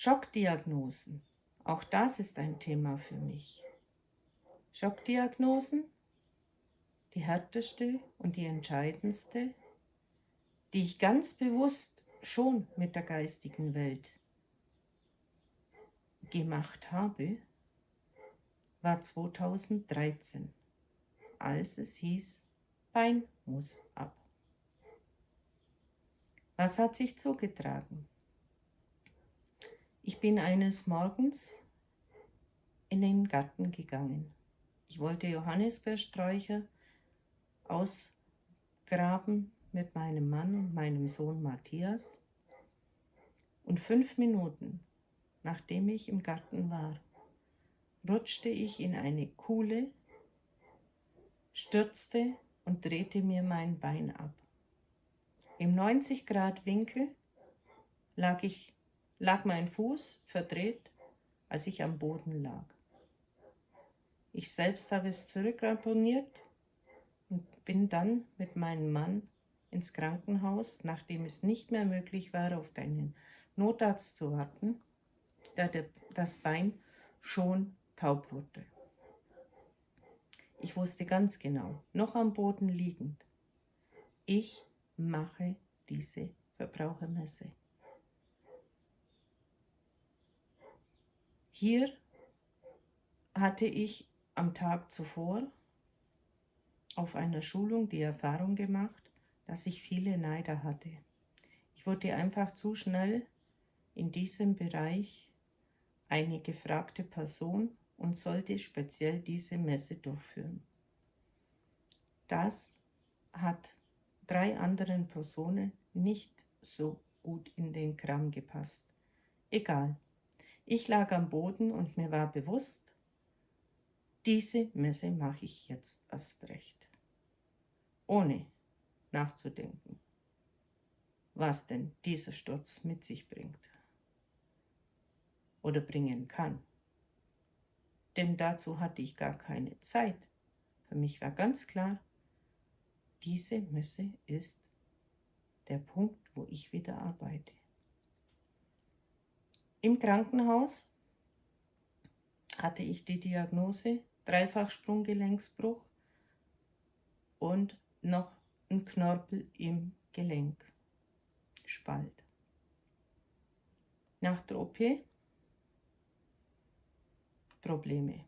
Schockdiagnosen. Auch das ist ein Thema für mich. Schockdiagnosen, die härteste und die entscheidendste, die ich ganz bewusst schon mit der geistigen Welt gemacht habe, war 2013, als es hieß, Bein muss ab. Was hat sich zugetragen? Ich bin eines Morgens in den Garten gegangen. Ich wollte Johannisbeersträucher ausgraben mit meinem Mann und meinem Sohn Matthias. Und fünf Minuten, nachdem ich im Garten war, rutschte ich in eine Kuhle, stürzte und drehte mir mein Bein ab. Im 90 Grad Winkel lag, ich, lag mein Fuß verdreht, als ich am Boden lag. Ich selbst habe es zurückramponiert und bin dann mit meinem Mann ins Krankenhaus, nachdem es nicht mehr möglich war, auf deinen Notarzt zu warten, da das Bein schon taub wurde. Ich wusste ganz genau, noch am Boden liegend, ich mache diese Verbrauchermesse. Hier hatte ich am Tag zuvor auf einer Schulung die Erfahrung gemacht, dass ich viele Neider hatte. Ich wurde einfach zu schnell in diesem Bereich eine gefragte Person und sollte speziell diese Messe durchführen. Das hat drei anderen Personen nicht so gut in den Kram gepasst. Egal. Ich lag am Boden und mir war bewusst, diese Messe mache ich jetzt erst recht. Ohne nachzudenken, was denn dieser Sturz mit sich bringt oder bringen kann denn dazu hatte ich gar keine Zeit. Für mich war ganz klar, diese Messe ist der Punkt, wo ich wieder arbeite. Im Krankenhaus hatte ich die Diagnose Dreifachsprunggelenksbruch und noch ein Knorpel im Gelenk, Spalt. Nach der OP Probleme.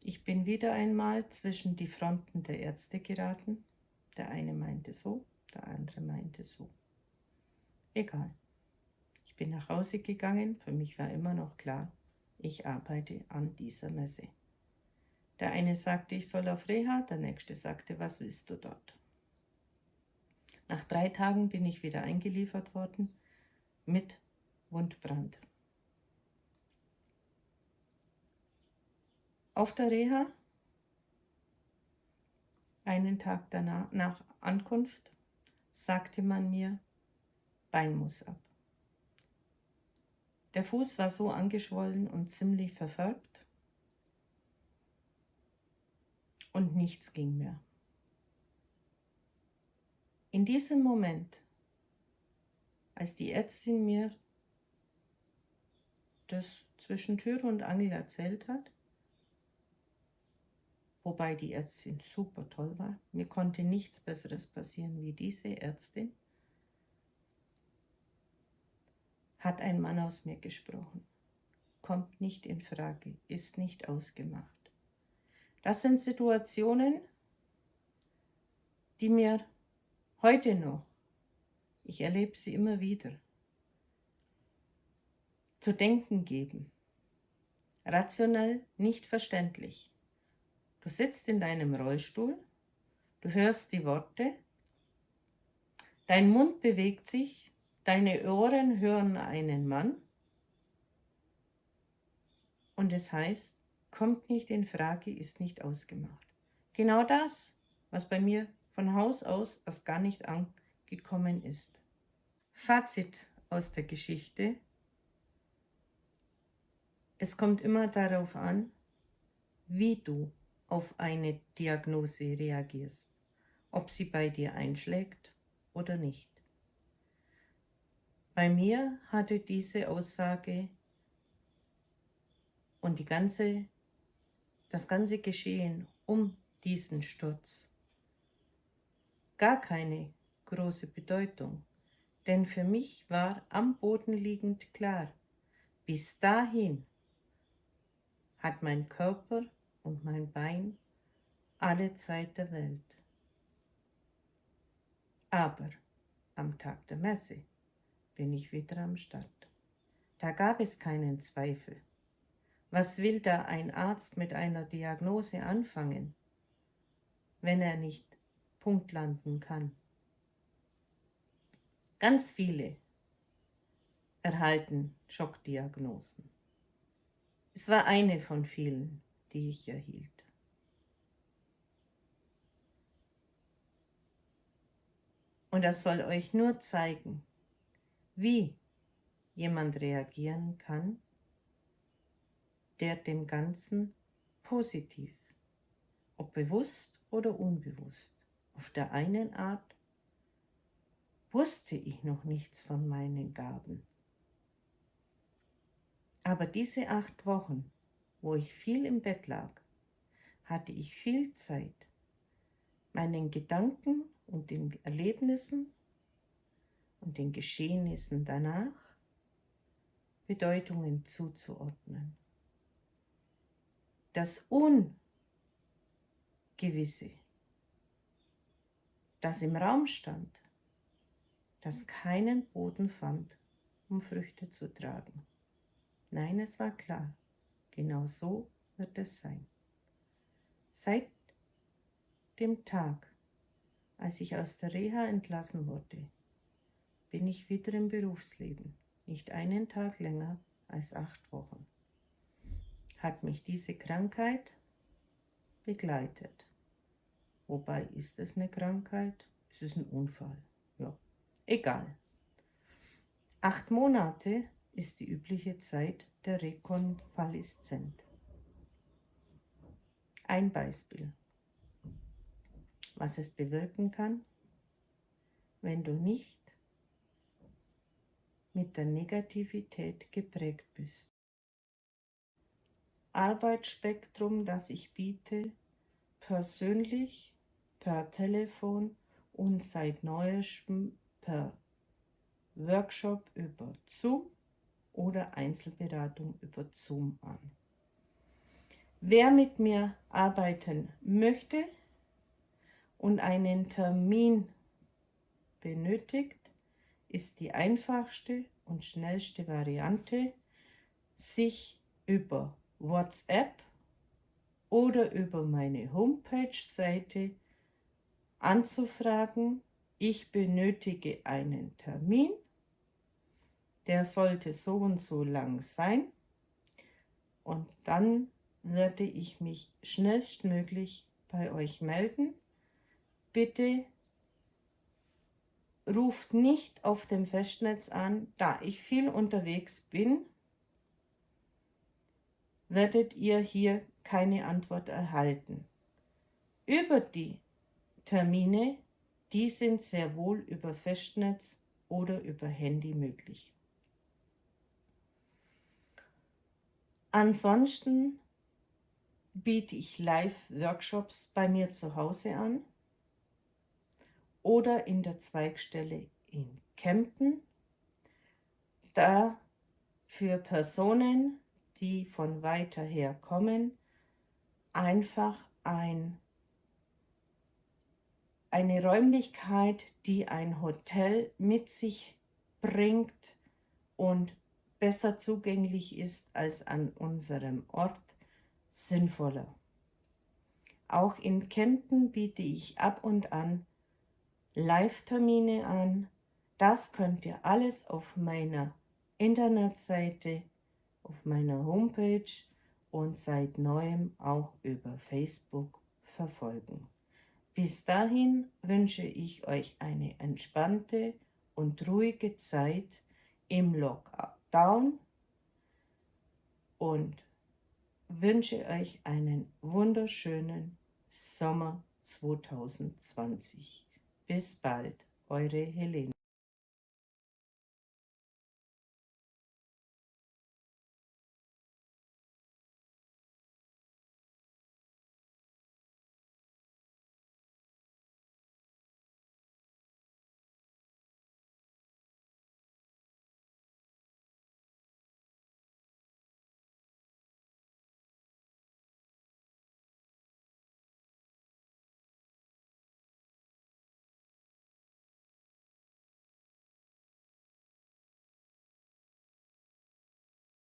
Ich bin wieder einmal zwischen die Fronten der Ärzte geraten. Der eine meinte so, der andere meinte so. Egal. Bin nach Hause gegangen, für mich war immer noch klar, ich arbeite an dieser Messe. Der eine sagte, ich soll auf Reha, der nächste sagte, was willst du dort? Nach drei Tagen bin ich wieder eingeliefert worden mit Wundbrand. Auf der Reha, einen Tag danach, nach Ankunft, sagte man mir, Bein muss ab. Der Fuß war so angeschwollen und ziemlich verfärbt und nichts ging mehr. In diesem Moment, als die Ärztin mir das zwischen Tür und Angel erzählt hat, wobei die Ärztin super toll war. Mir konnte nichts Besseres passieren wie diese Ärztin. Hat ein Mann aus mir gesprochen. Kommt nicht in Frage, ist nicht ausgemacht. Das sind Situationen, die mir heute noch, ich erlebe sie immer wieder, zu denken geben. Rationell nicht verständlich. Du sitzt in deinem Rollstuhl, du hörst die Worte, dein Mund bewegt sich, deine Ohren hören einen Mann und es heißt, kommt nicht in Frage, ist nicht ausgemacht. Genau das, was bei mir von Haus aus erst gar nicht angekommen ist. Fazit aus der Geschichte. Es kommt immer darauf an, wie du auf eine Diagnose reagierst, ob sie bei dir einschlägt oder nicht. Bei mir hatte diese Aussage und die ganze, das ganze Geschehen um diesen Sturz gar keine große Bedeutung, denn für mich war am Boden liegend klar, bis dahin hat mein Körper und mein Bein alle Zeit der Welt. Aber am Tag der Messe bin ich wieder am Start. Da gab es keinen Zweifel. Was will da ein Arzt mit einer Diagnose anfangen, wenn er nicht Punkt landen kann? Ganz viele erhalten Schockdiagnosen. Es war eine von vielen, die ich erhielt. Und das soll euch nur zeigen, wie jemand reagieren kann, der dem Ganzen positiv, ob bewusst oder unbewusst, auf der einen Art wusste ich noch nichts von meinen Gaben. Aber diese acht Wochen, wo ich viel im Bett lag, hatte ich viel Zeit, meinen Gedanken und den Erlebnissen und den Geschehnissen danach Bedeutungen zuzuordnen. Das Ungewisse, das im Raum stand, das keinen Boden fand, um Früchte zu tragen. Nein, es war klar, genau so wird es sein. Seit dem Tag, als ich aus der Reha entlassen wurde, bin ich wieder im Berufsleben, nicht einen Tag länger als acht Wochen. Hat mich diese Krankheit begleitet. Wobei ist es eine Krankheit? Ist es ein Unfall? Ja, egal. Acht Monate ist die übliche Zeit der Rekonvaleszent. Ein Beispiel, was es bewirken kann, wenn du nicht mit der Negativität geprägt bist. Arbeitsspektrum, das ich biete, persönlich, per Telefon und seit neuestem per Workshop über Zoom oder Einzelberatung über Zoom an. Wer mit mir arbeiten möchte und einen Termin benötigt, ist die einfachste und schnellste Variante, sich über WhatsApp oder über meine Homepage-Seite anzufragen. Ich benötige einen Termin. Der sollte so und so lang sein. Und dann werde ich mich schnellstmöglich bei euch melden. Bitte ruft nicht auf dem Festnetz an, da ich viel unterwegs bin, werdet ihr hier keine Antwort erhalten. Über die Termine, die sind sehr wohl über Festnetz oder über Handy möglich. Ansonsten biete ich Live-Workshops bei mir zu Hause an oder in der Zweigstelle in Kempten. Da für Personen, die von weiter her kommen, einfach ein, eine Räumlichkeit, die ein Hotel mit sich bringt und besser zugänglich ist als an unserem Ort, sinnvoller. Auch in Kempten biete ich ab und an Live-Termine an. Das könnt ihr alles auf meiner Internetseite, auf meiner Homepage und seit neuem auch über Facebook verfolgen. Bis dahin wünsche ich euch eine entspannte und ruhige Zeit im Lockdown und wünsche euch einen wunderschönen Sommer 2020. Bis bald, eure Helene.